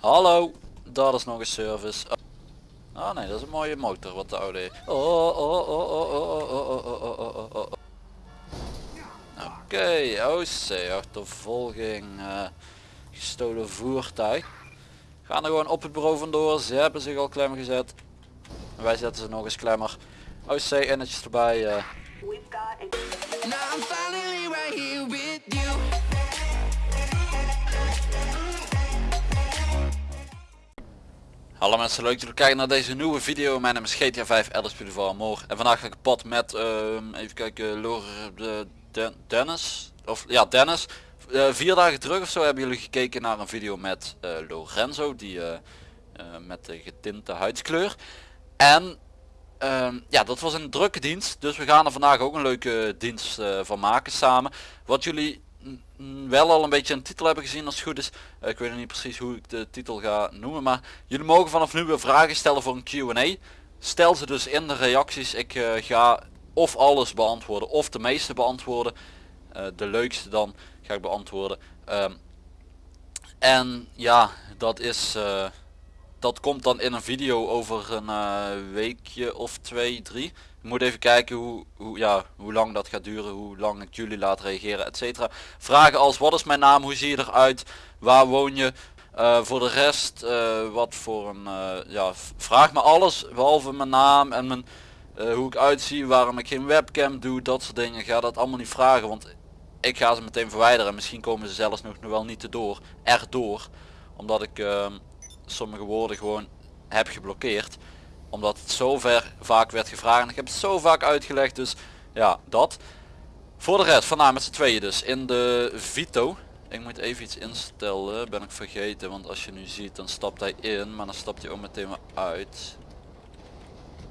Hallo, dat is nog een service. Oh oh nee, dat is een mooie motor wat de oude. Oh, oh, oh, oh, oh, oh, oh, oh, oh, oh, oh, oh. Oké, OC, achtervolging, uh, gestolen voertuig. Gaan er gewoon op het bureau vandoor, ze hebben zich al klem gezet. Wij zetten ze nog eens klemmer. OC innetjes erbij. Uh. Hallo mensen, leuk dat jullie kijken naar deze nieuwe video. Mijn naam is GTA 5 Elders Amor. En vandaag ga ik pad met, uh, even kijken, Lore de, de, Dennis. Of ja, Dennis. Uh, vier dagen terug of zo hebben jullie gekeken naar een video met uh, Lorenzo. Die uh, met de getinte huidskleur. En ehm, ja, dat was een drukke dienst. Dus we gaan er vandaag ook een leuke dienst van maken samen. Wat jullie wel al een beetje een titel hebben gezien als het goed is. Uh, ik weet niet precies hoe ik de titel ga noemen. Maar jullie mogen vanaf nu weer vragen stellen voor een Q&A. Stel ze dus in de reacties. Ik uh, ga of alles beantwoorden of de meeste beantwoorden. Uh, de leukste dan ga ik beantwoorden. Um, en ja, dat is... dat komt dan in een video over een weekje of twee, drie. Moet even kijken hoe, hoe, ja, hoe lang dat gaat duren, hoe lang ik jullie laat reageren, etc. Vragen als wat is mijn naam, hoe zie je eruit, waar woon je, uh, voor de rest uh, wat voor een, uh, ja, vraag me alles behalve mijn naam en mijn, hoe ik uitzie, waarom ik geen webcam doe, dat soort dingen. Ga dat allemaal niet vragen, want ik ga ze meteen verwijderen. en Misschien komen ze zelfs nog, wel niet erdoor, erdoor, omdat ik ehm, sommige woorden gewoon heb geblokkeerd omdat het zo ver vaak werd gevraagd. En ik heb het zo vaak uitgelegd. Dus ja, dat. Voor de rest, vandaag met z'n tweeën dus. In de Vito. Ik moet even iets instellen. Ben ik vergeten. Want als je nu ziet dan stapt hij in. Maar dan stapt hij ook meteen weer uit.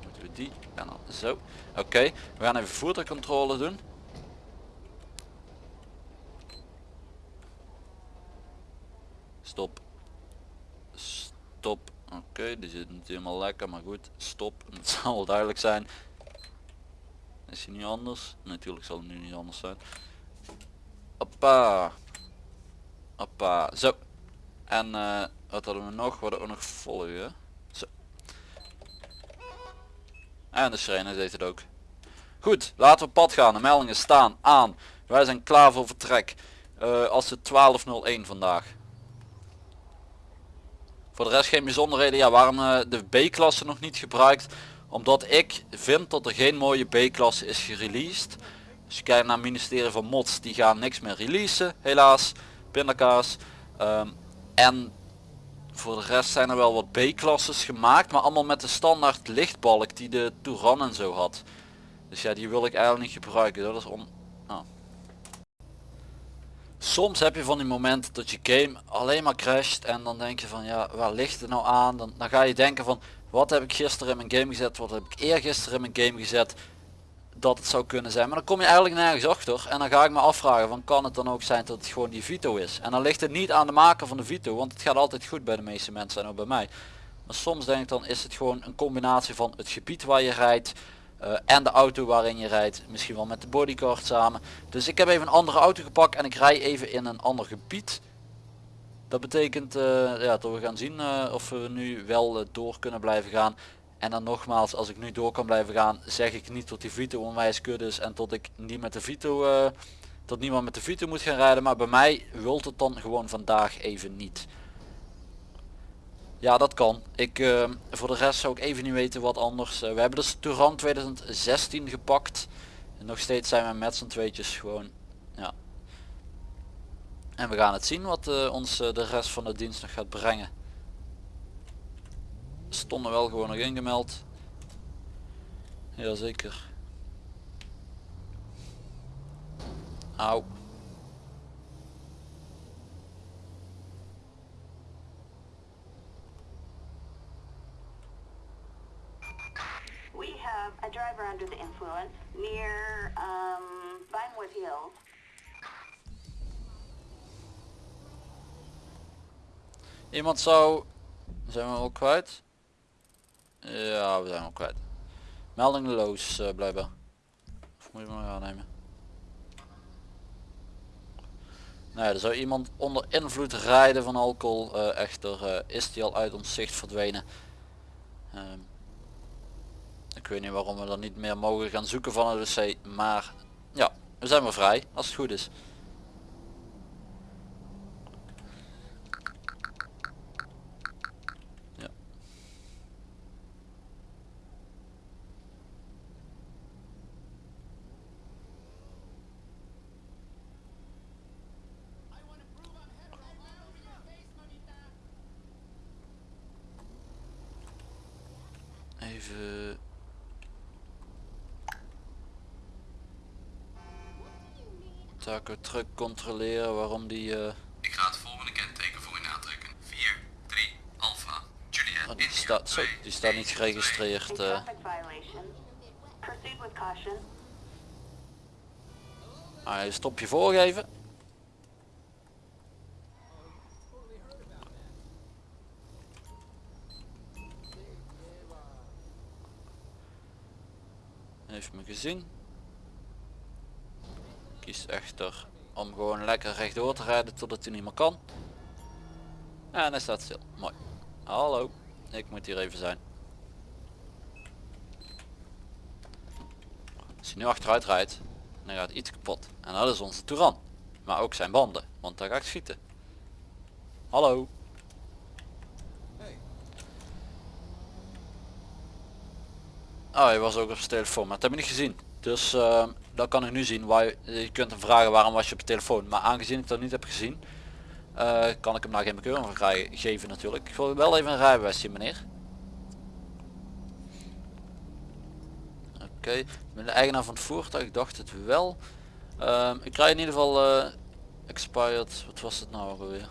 Moeten we die. En dan zo. Oké. We gaan even voertuigcontrole doen. Stop. Stop. Oké, die zit niet helemaal lekker, maar goed. Stop, het zal wel duidelijk zijn. Is hij nu anders? Natuurlijk zal het nu niet anders zijn. Hoppa. Hoppa. Zo. En uh, wat hadden we nog? We hadden ook nog volgen. Zo. En de sirene deed het ook. Goed, laten we pad gaan. De meldingen staan aan. Wij zijn klaar voor vertrek. Uh, als het 12.01 vandaag. Voor de rest geen bijzonderheden. Ja, waarom uh, de B-klasse nog niet gebruikt? Omdat ik vind dat er geen mooie B-klasse is gereleased. Als je kijkt naar het ministerie van Mods, die gaan niks meer releasen, helaas. Pindakaas. Um, en voor de rest zijn er wel wat B-klasses gemaakt, maar allemaal met de standaard lichtbalk die de Touran en zo had. Dus ja, die wil ik eigenlijk niet gebruiken. Dat is om soms heb je van die momenten dat je game alleen maar crasht en dan denk je van ja waar ligt het nou aan? Dan, dan ga je denken van wat heb ik gisteren in mijn game gezet? Wat heb ik eergisteren in mijn game gezet dat het zou kunnen zijn? Maar dan kom je eigenlijk nergens achter en dan ga ik me afvragen van kan het dan ook zijn dat het gewoon die Vito is? En dan ligt het niet aan de maker van de Vito want het gaat altijd goed bij de meeste mensen en ook bij mij. Maar soms denk ik dan is het gewoon een combinatie van het gebied waar je rijdt uh, en de auto waarin je rijdt. Misschien wel met de bodyguard samen. Dus ik heb even een andere auto gepakt en ik rij even in een ander gebied. Dat betekent uh, ja, dat we gaan zien uh, of we nu wel door kunnen blijven gaan. En dan nogmaals, als ik nu door kan blijven gaan, zeg ik niet tot die Vito onwijs kut is en tot ik niet met de Vito, tot niemand met de Vito moet gaan rijden. Maar bij mij wilt het dan gewoon vandaag even niet. Ja, dat kan. Ik, uh, voor de rest zou ik even niet weten wat anders. Uh, we hebben dus Touran 2016 gepakt. En nog steeds zijn we met z'n tweetjes gewoon. Ja. En we gaan het zien wat uh, ons de rest van de dienst nog gaat brengen. Stonden wel gewoon nog ingemeld. Jazeker. Auw. a driver under the influence near um, Vinewood. Iemand zou... Zijn we al kwijt? Ja, we zijn al kwijt. Meldingloos uh, blijven. Of moet je maar aannemen? Nou er zou iemand onder invloed rijden van alcohol. eh, echter eh, is die al uit ons zicht verdwenen. Ehm, ik weet niet waarom we er niet meer mogen gaan zoeken van het wc. Maar ja, we zijn weer vrij als het goed is. Ja. Even Taco truck controleren waarom die eh, Ik ga het volgende kenteken voor u aantrekken. 4, 3, Alpha, Juliet, oh, die staat zo, 2, die staat niet 1, geregistreerd. A eh. traffic violation. Proceed with caution. Ah, je stop je voorgeven. Heeft me gezien. Echter om gewoon lekker rechtdoor te rijden totdat hij niet meer kan. En hij staat stil. Mooi. Hallo. Ik moet hier even zijn. Als hij nu achteruit rijdt, dan gaat iets kapot. En dat is onze Touran. Maar ook zijn banden, want daar ga ik schieten. Hallo. Oh, hij was ook op zijn telefoon, maar dat heb ik niet gezien. Dus uh, dat kan ik nu zien. Waar je, je kunt hem vragen waarom was je op je telefoon. Maar aangezien ik dat niet heb gezien, eh, kan ik hem nou geen bekeuring voor krijgen- geven natuurlijk. Ik wil wel even een rijbewijs zien meneer. Oké, ben de eigenaar van het voertuig, ik dacht het wel. Ehm, ik krijg in ieder geval eh, expired, wat was het nou alweer?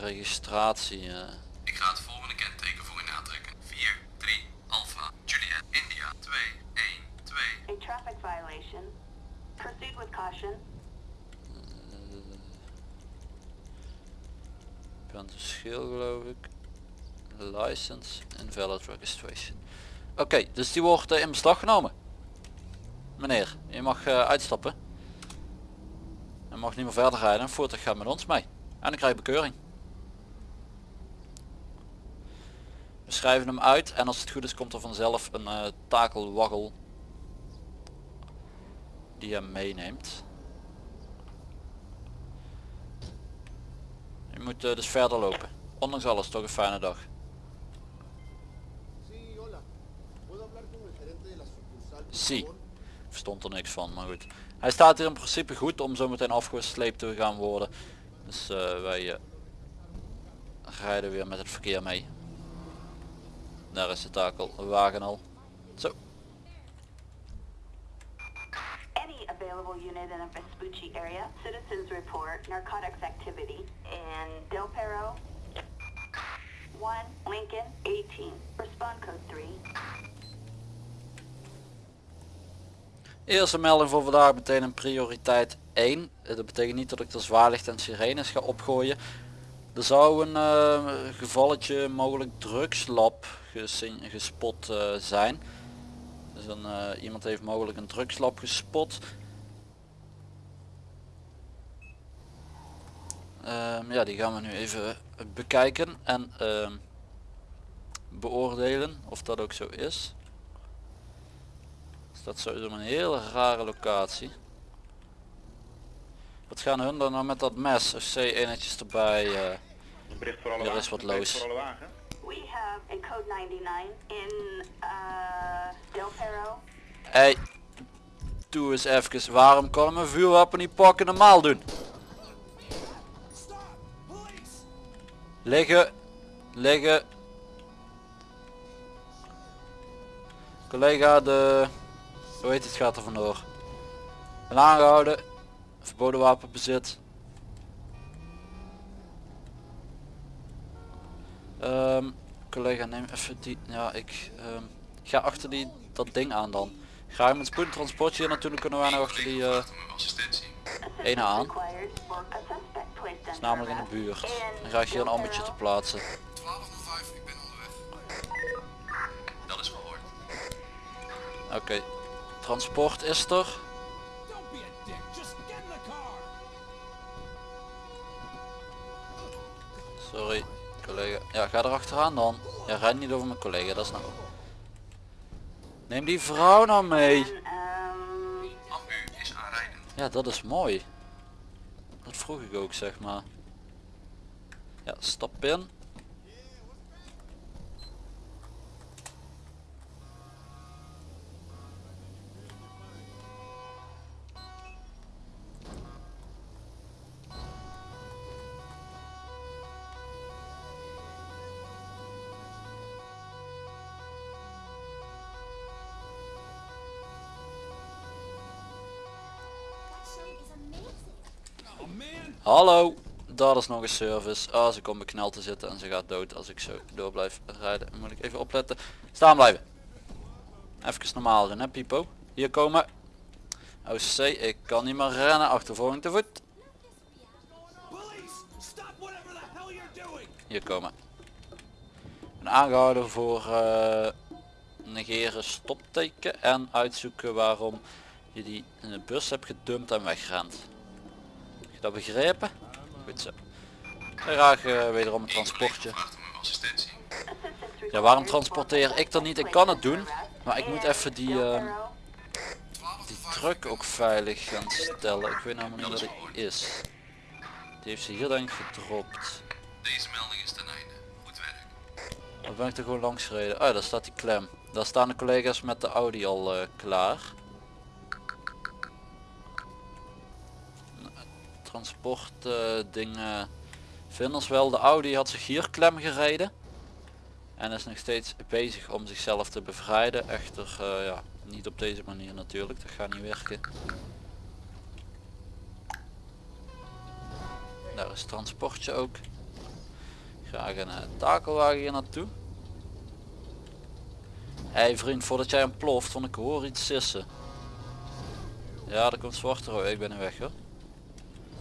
Registratie. eh. Ik ga het volgende kenteken voor u aantrekken. 4, 3, Alpha, Juliet, India, 2, 1, 2. A traffic violation. Proceed with caution. Schil geloof ik. License invalid registration. Oké, dus die wordt eh, in beslag genomen. Meneer, je mag eh, uitstappen. Je mag niet meer verder rijden. Een voertuig gaat met ons mee. En dan krijg bekeuring. We schrijven hem uit en als het goed is komt er vanzelf een eh, takelwaggel die hem meeneemt. Je moet eh, dus verder lopen. Ondanks alles toch een fijne dag. Sí, hola. ¿Puedo hablar con el gerente de la sucursal, por Sí. favor? Verstond er niks van, maar goed. Hij staat hier in principe goed om zo meteen afgesleept te gaan worden. Dus eh, wij eh, rijden weer met het verkeer mee. Daar is de takelwagen al. Zo. Available unit in a Vespucci area. Citizens report narcotics activity in Del Perro. 1 Lincoln 18. Respond code 3. Eerste melding voor vandaag meteen een prioriteit 1. Eh, Dat betekent niet dat ik de zwaarlicht en sirenes ga opgooien. Er zou een eh, gevalletje mogelijk drugslab gespot eh, zijn. Dus een, eh, iemand heeft mogelijk een drugslab gespot. Ehm, ja, die gaan we nu even bekijken en ehm, beoordelen of dat ook zo is. Dus dat sowieso een hele rare locatie. Wat gaan hun dan nou met dat mes? FC eenheidjes erbij. eh, Een bericht voor alle Er is wat loos. wagen. We have a code 99 in uh, Del Perro. Hey, doe eens even. Waarom kan een vuurwapen niet pakken normaal doen? Liggen. Liggen. Collega de... Hoe heet het gaat er vandoor. Ben aangehouden. Verboden wapenbezit. Ehm, collega neem even die... Ja, ik ehm, ga achter die, dat ding aan dan. Ga je met spoedtransportje hier naartoe, dan kunnen wij nog achter die... eh, assistentie. Assistance aan. Placed is namelijk in de buurt. Dan ga ik hier een Del ambertje te plaatsen. 1205, ik ben onderweg. Dat is gehoord. Oké. Transport is er. Sorry, collega. Ja, ga er achteraan dan. Ja, rijd niet over mijn collega, dat is nou. Neem die vrouw nou mee. And, Ambu is aanrijdend. Ja, dat is mooi. Dat vroeg ik ook, zeg maar. Ja, stap in. Hallo, dat is nog een service. Ah, ze komt bekneld te zitten en ze gaat dood als ik zo door blijf rijden. Moet ik even opletten. Staan blijven. Even normaal doen hè Pipo. Hier komen. OC, ik kan niet meer rennen. Achtervolging te voet. Hier komen. Ben aangehouden voor eh, negeren stopteken en uitzoeken waarom je die in de bus hebt gedumpt en wegrent. Je dat begrepen? Goed zo. Graag eh, wederom een transportje. Ja, waarom transporteer ik dan niet? Ik kan het doen, maar ik moet even die, Perro, Die truck ook veilig gaan stellen. Ik weet namelijk niet wat die is. Die heeft ze hier denk ik gedropt. Deze melding is ten einde. Goed werk. Dan ben ik er gewoon langs gereden. Oh, daar staat die klem. Daar staan de collega's met de Audi al eh, klaar. Transport dingen vinden ze wel. De Audi had zich hier klem gereden. En is nog steeds bezig om zichzelf te bevrijden. Echter eh, ja, niet op deze manier natuurlijk. Dat gaat niet werken. Daar is transportje ook. Graag een eh, takelwagen hier naartoe. Hé hey vriend, voordat jij hem ploft, want ik hoor iets sissen. Ja, er komt zwarte rooi. Ik ben er weg hoor.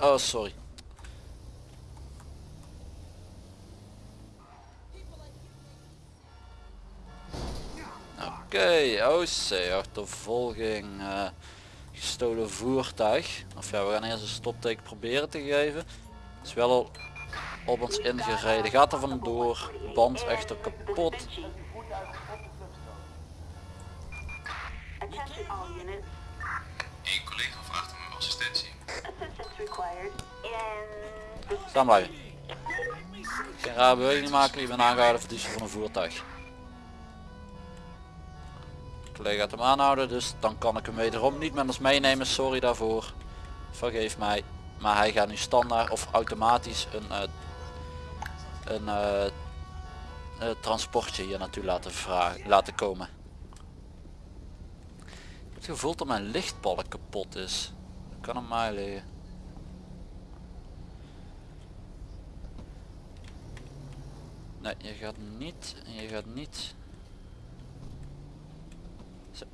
Oh, sorry. Oké, OC, achtervolging, eh, gestolen voertuig. Of ja, we gaan eerst een stopteken proberen te geven. Is wel al op ons ingereden. Gaat er vandoor. Band echter kapot. Staan blijven. Geen rare beweging maken, je bent aangehouden voor van een voertuig. De collega gaat hem aanhouden, dus dan kan ik hem wederom niet met ons meenemen. Sorry daarvoor. Vergeef mij. Maar hij gaat nu standaard of automatisch een, eh, een eh, eh, transportje hier naartoe laten, vragen, laten komen. Ik heb het gevoel dat mijn lichtbalk kapot is. Dat kan aan mij liggen. Nee, je gaat niet, je gaat niet. Zo.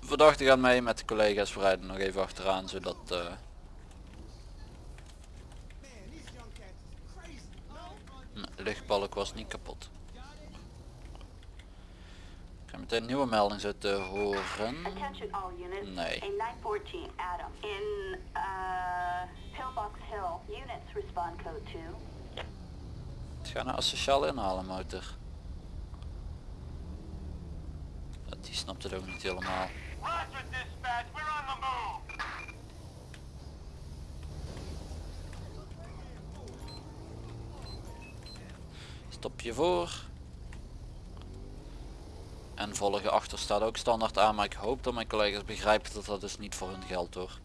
Verdachte gaat mee met de collega's, rijden nog even achteraan zodat eh, nee, de lichtbalk was niet kapot meteen een nieuwe melding zo te horen. Nee. Het gaat naar asociaal inhalen motor. Dat, die snapt het ook niet helemaal. Stop je voor. En volgen achter staat ook standaard aan, maar ik hoop dat mijn collega's begrijpen dat dat dus niet voor hun geldt hoor.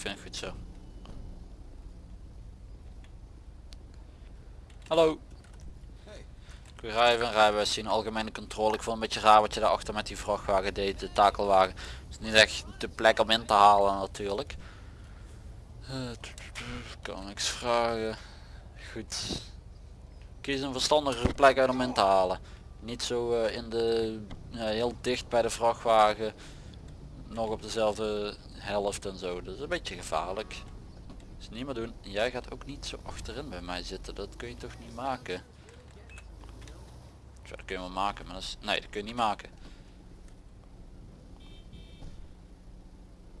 Vind het goed zo. Hallo. Ik wil rijden, rijbewijs zien, algemene controle. Ik vond het een beetje raar wat je daarachter met die vrachtwagen deed, de takelwagen. Het is niet echt de plek om in te halen natuurlijk. Eh, kan niks vragen. Goed. Kies een verstandigere plek uit om in te halen. Niet zo eh, in de ja, heel dicht bij de vrachtwagen. Nog op dezelfde helft en zo. Dat is een beetje gevaarlijk. Dus niet meer doen. Jij gaat ook niet zo achterin bij mij zitten. Dat kun je toch niet maken. Dat kun je wel maken, maar dat is... Nee, dat kun je niet maken.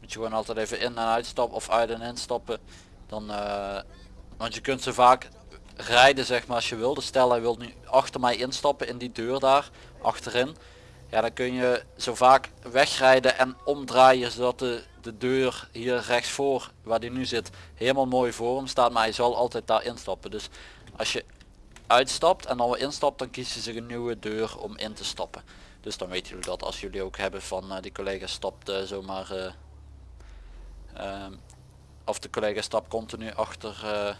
Moet je gewoon altijd even in en uitstappen of uit en instappen. Dan, eh, want je kunt zo vaak rijden zeg maar als je wil. Dus stel hij wil nu achter mij instappen in die deur daar achterin. Ja dan kun je zo vaak wegrijden en omdraaien zodat de, de deur hier rechts voor waar die nu zit helemaal mooi voor hem staat. Maar hij zal altijd daar instappen. Dus als je uitstapt en dan weer instapt dan kies je zich een nieuwe deur om in te stappen. Dus dan weten jullie dat als jullie ook hebben van eh, die collega stapt eh, zomaar eh, ehm, of de collega stapt continu achter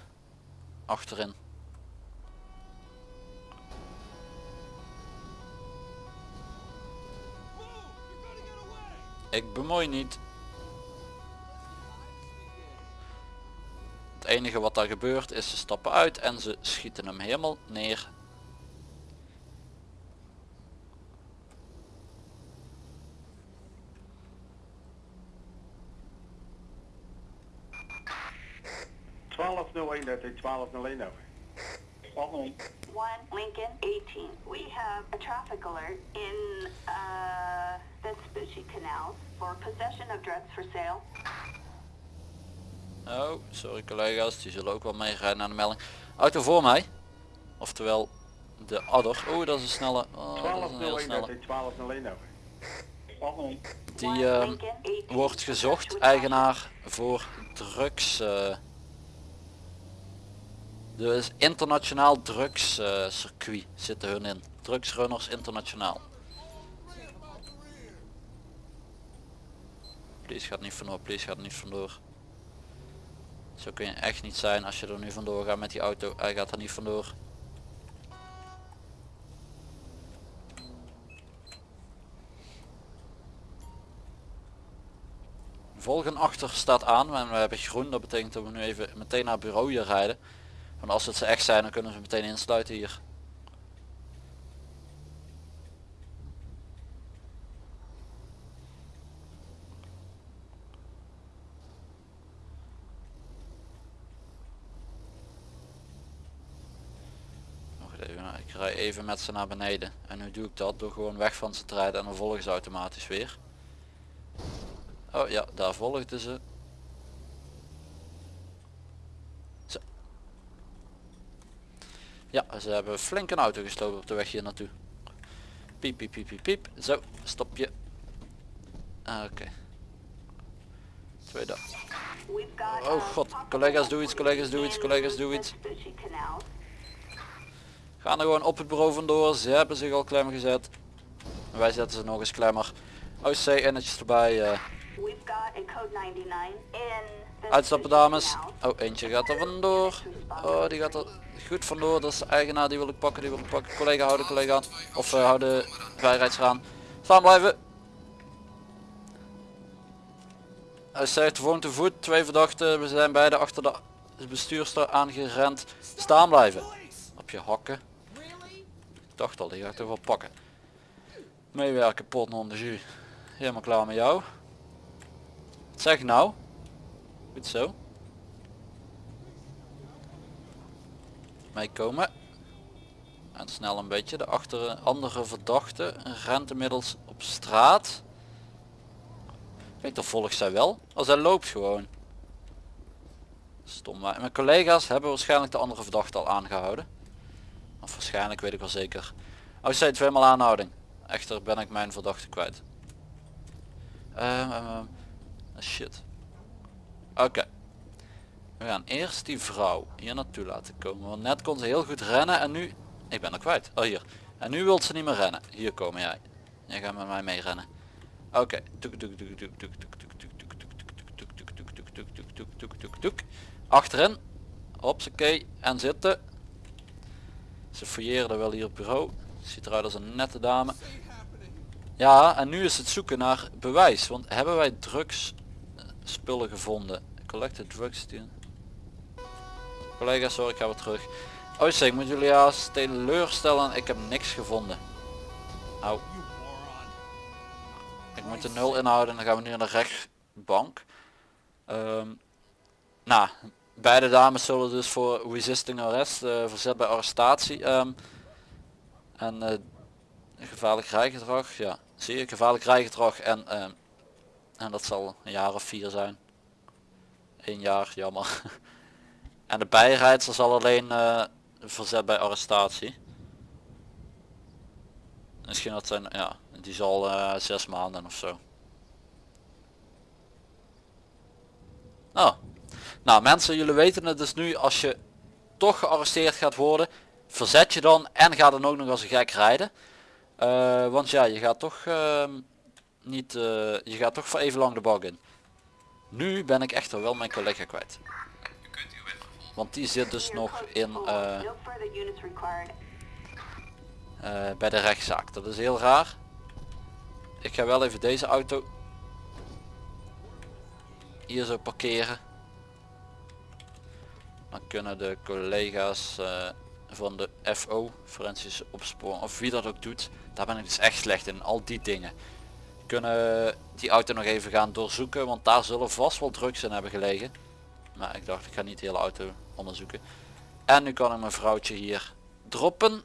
achterin. Ik bemoei niet. Het enige wat daar gebeurt is ze stappen uit en ze schieten hem helemaal neer. dat is 1201 over. One Lincoln 18. We have a traffic alert in uh, Vespucci Canal for possession of drugs for sale. Oh, sorry collega's, die zullen ook wel meerijden naar de melding. Auto voor mij. Oftewel de adder. Oh, dat is een snelle. Oh, dat is een heel 1201 dat snelle. is 1201 over. Die 18. wordt gezocht, eigenaar voor drugs. eh dus internationaal drugs eh, circuit zitten hun in. Drugsrunners internationaal. Please gaat niet vandoor, please gaat niet vandoor. Zo kun je echt niet zijn als je er nu vandoor gaat met die auto. Hij gaat er niet vandoor. Volgen achter staat aan en we hebben groen. Dat betekent dat we nu even meteen naar het bureau hier rijden. Want als het ze echt zijn dan kunnen ze meteen insluiten hier. Wacht even, nou, ik rij even met ze naar beneden. En nu doe ik dat door gewoon weg van ze te rijden en dan volgen ze automatisch weer. Oh ja, daar volgden ze. Zo. Ja, ze hebben flink een auto gestoken op de weg hier naartoe. Piep, piep, piep, piep, piep. Zo, stop je. Ah, Oké. Tweede. We've got, Oh uh, god, collega's doe iets, collega's doe iets, collega's doe iets. Gaan er gewoon op het bureau vandoor. Ze hebben zich al klem gezet. Wij zetten ze nog eens klemmer. OC ennetjes erbij. eh. We've got a code 99 in Uitstappen dames. Oh, eentje gaat er vandoor. Oh, die gaat er goed vandoor. Dat is de eigenaar, die wil ik pakken, die wil ik pakken. Collega, hou de collega aan. Of uh, hou de vrijrijder aan. Staan blijven. Hij zegt gewoon te voet. Twee verdachten. We zijn beide achter de bestuurster aangerend. Staan blijven. Op je hakken. Dacht al, die ga ik toch wel pakken. Meewerken, pot non de jus. Helemaal klaar met jou. Wat zeg nou? Goed zo. Meekomen. En snel een beetje. De achter andere verdachte rent inmiddels op straat. Denk dat volgt zij wel. Als hij loopt gewoon. Stom. Maar mijn collega's hebben waarschijnlijk de andere verdachte al aangehouden. Of waarschijnlijk weet ik wel zeker. Oh, zei tweemaal aanhouding. Echter ben ik mijn verdachte kwijt. Shit. Oké. Okay. We gaan eerst die vrouw hier naartoe laten komen. Want net kon ze heel goed rennen en nu... Ik ben er kwijt. Oh, hier. En nu wilt ze niet meer rennen. Hier komen jij. Jij gaat met mij mee rennen. Oké. Achterin. Hopsakee. En zitten. Ze fouilleerden wel hier op bureau. Ziet eruit als een nette dame. Ja, en nu is het zoeken naar bewijs. Want hebben wij drugs eh, spullen gevonden? Collected drugs. die- Collega, sorry, ik ga weer terug. Oh, ik moet jullie als teleurstellen. Ik heb niks gevonden. Au. Ik moet de nul inhouden en dan gaan we nu naar de rechtbank. Ehm, nou, beide dames zullen dus voor resisting arrest, eh, verzet bij arrestatie. ehm, en eh, gevaarlijk rijgedrag, ja, zie je, gevaarlijk rijgedrag en, ehm, en dat zal een jaar of vier zijn. Eén jaar, jammer. en de bijrijdster zal alleen eh, verzet bij arrestatie. Misschien dat zijn, ja, die zal zes maanden of zo. Nou, nou mensen, jullie weten het dus nu, als je toch gearresteerd gaat worden, verzet je dan en ga dan ook nog als een gek rijden. Eh, want ja, je gaat toch ehm, niet, eh, je gaat toch voor even lang de bak in. Nu ben ik echter wel mijn collega kwijt. Want die zit dus nog in eh, bij de rechtszaak. Dat is heel raar. Ik ga wel even deze auto hier zo parkeren. Dan kunnen de collega's eh, van de FO, forensische opsporing, of wie dat ook doet, daar ben ik dus echt slecht in, al die dingen. Kunnen die auto nog even gaan doorzoeken, want daar zullen vast wel drugs in hebben gelegen. Maar ik dacht ik ga niet de hele auto onderzoeken. En nu kan ik mijn vrouwtje hier droppen.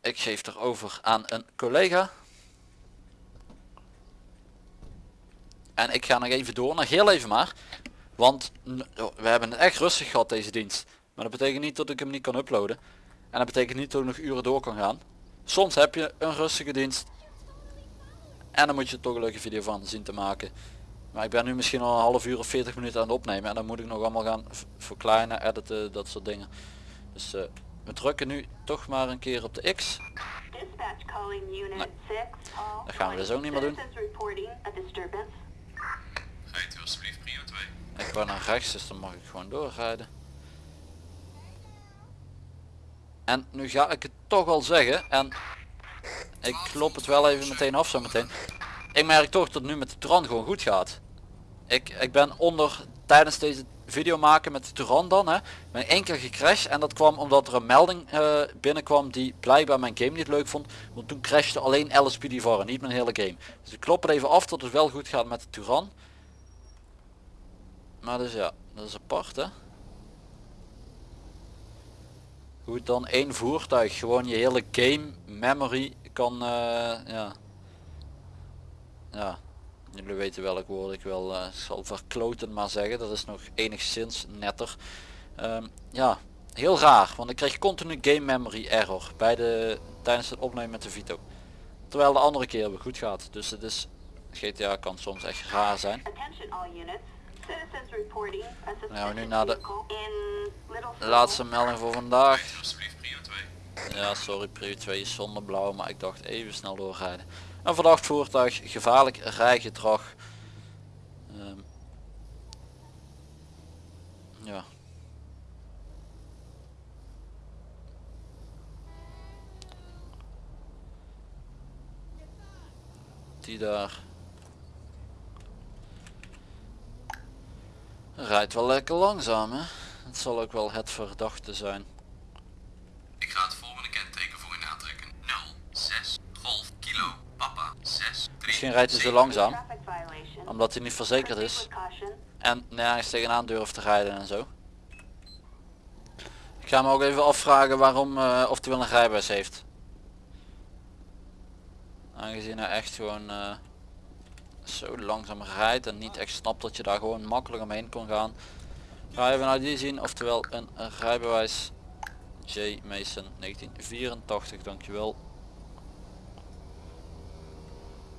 Ik geef er over aan een collega. En ik ga nog even door, nog heel even maar. Want oh, we hebben het echt rustig gehad deze dienst. Maar dat betekent niet dat ik hem niet kan uploaden. En dat betekent niet dat ik nog uren door kan gaan. Soms heb je een rustige dienst. En dan moet je toch een leuke video van zien te maken. Maar ik ben nu misschien al een half uur of 40 minuten aan het opnemen. En dan moet ik nog allemaal gaan verkleinen, editen, dat soort dingen. Dus eh, we drukken nu toch maar een keer op de X. Dispatch calling unit 6. All dat gaan we dus ook niet meer doen. Citizens reporting a disturbance. Rijdt u alsjeblieft prio 2. Ik wou naar rechts, dus dan mag ik gewoon doorrijden. En nu ga ik het toch wel zeggen. En ik klop het wel even meteen af zo meteen. Ik merk toch dat het nu met de Turan gewoon goed gaat. Ik, ik ben onder tijdens deze video maken met de Turan dan hè, ben één keer gecrashed en dat kwam omdat er een melding eh, binnenkwam die blijkbaar mijn game niet leuk vond. Want toen crashte alleen voor en niet mijn hele game. Dus ik klop het even af dat het wel goed gaat met de Turan. Maar dus ja, dat is apart hè. Hoe het dan één voertuig gewoon je hele game memory kan, eh, ja. Ja, jullie weten welk woord ik wel eh, zal verkloten maar zeggen. Dat is nog enigszins netter. Ehm, ja, heel raar, want ik kreeg continu game memory error bij de, tijdens het opnemen met de Vito. Terwijl de andere keer weer goed gaat. Dus het is, GTA kan soms echt raar zijn. Suspicious nu naar de laatste melding voor vandaag. Rijdt u alsjeblieft prio 2. Ja, sorry, prio 2 is zonder blauw, maar ik dacht even snel doorrijden. Een verdacht voertuig, gevaarlijk rijgedrag. Ehm, ja. Die daar. Rijdt wel lekker langzaam hè. Het zal ook wel het verdachte zijn. Ik ga het volgende kenteken voor u aantrekken. 06 Golf Kilo Papa 6 3 Misschien rijdt hij zo langzaam. Omdat hij niet verzekerd is. En nergens tegenaan durft te rijden en zo. Ik ga me ook even afvragen waarom, eh, of hij wel een rijbewijs heeft. Aangezien hij echt gewoon eh, zo langzaam rijdt en niet echt snapt dat je daar gewoon makkelijk omheen kon gaan. Ga even naar die zien, oftewel een, rijbewijs. J. Mason 1984, dankjewel.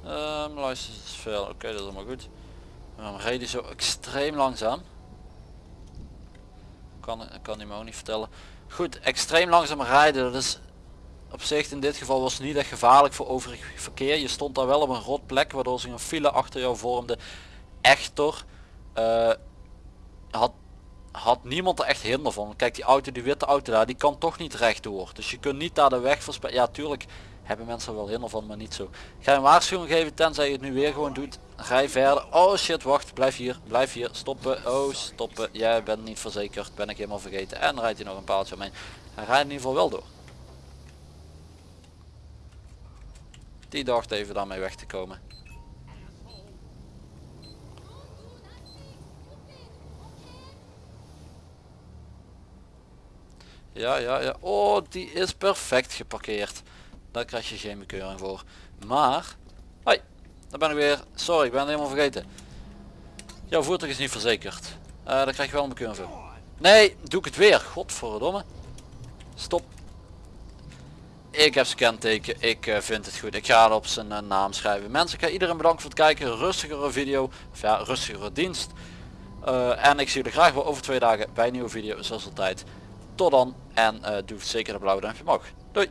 Um, license is veel, oké dat is allemaal goed. Waarom zo extreem langzaam? Kan, kan hij me ook niet vertellen. Goed, extreem langzaam rijden, dat is op zich in dit geval was het niet echt gevaarlijk voor overig verkeer. Je stond daar wel op een rot plek waardoor zich een file achter jou vormde. Echter eh, had, had niemand er echt hinder van. Kijk die auto, die witte auto daar, die kan toch niet rechtdoor. Dus je kunt niet daar de weg versperren. Ja tuurlijk hebben mensen er wel hinder van, maar niet zo. Ik ga een waarschuwing geven tenzij je het nu weer gewoon doet. Rij verder. Oh shit, wacht. Blijf hier. Blijf hier. Stoppen. Oh, stoppen. Jij bent niet verzekerd. Ben ik helemaal vergeten. En rijdt hij nog een paaltje omheen. Hij rijdt in ieder geval wel door. Die dacht even daarmee weg te komen. Ja, ja, ja. Oh, die is perfect geparkeerd. Daar krijg je geen bekeuring voor. Maar, hoi, daar ben ik weer. Sorry, ik ben helemaal vergeten. Jouw voertuig is niet verzekerd. Uh, daar krijg je wel een bekeuring voor. Nee, doe ik het weer. Godverdomme. Stop. Ik heb zijn kenteken. Ik uh, vind het goed. Ik ga het op zijn uh, naam schrijven. Mensen, ik ga iedereen bedanken voor het kijken. Rustigere video. Of ja, rustigere dienst. Uh, en ik zie jullie graag weer over twee dagen bij een nieuwe video. Zoals altijd. Tot dan. En doe zeker de blauwe duimpje omhoog. Doei.